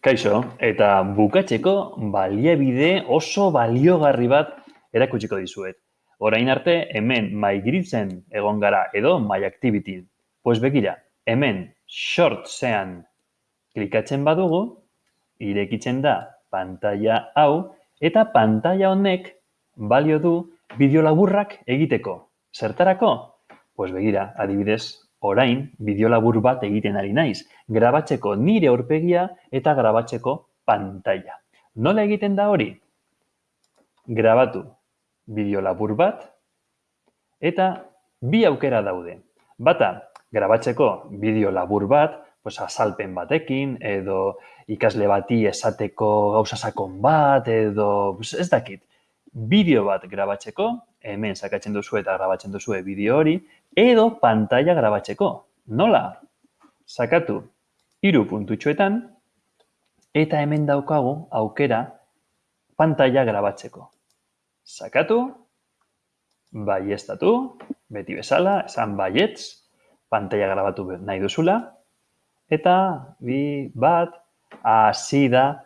Kaixo, eta bukatzeko baliabide oso baliogarri bat erakutsiko dizuet. Orain arte, hemen maigiritzen egon gara edo my activity. Pues begira, hemen shortsean klikatzen badugu, irekitzen da pantalla hau, eta pantalla honek balio du bideo laburrak egiteko. Zertarako? Pues begira, adibidez, orain bideo labur bat egiten ari naiz, grabatzeko nire aurpegia eta grabatzeko pantalla. Nola egiten da hori? Grabatu bideo labur bat eta bi aukera daude. Bata, grabatzeko bideo labur bat, pues azalpen batekin edo ikasle bati esateko gauza sakon bat edo pues ez dakit. Bideo bat grabatzeko, hemen sakatzen duzu eta grabatzen duzu bideo hori, edo pantalla grabatzeko. Nola? Sakatu hiru puntutxoetan eta hemen daukagu aukera pantalla grabatzeko. Sakatu, baiestatu, beti bezala, esan baietz, pantalla grabatu nahi duzula, eta bi bat hasi da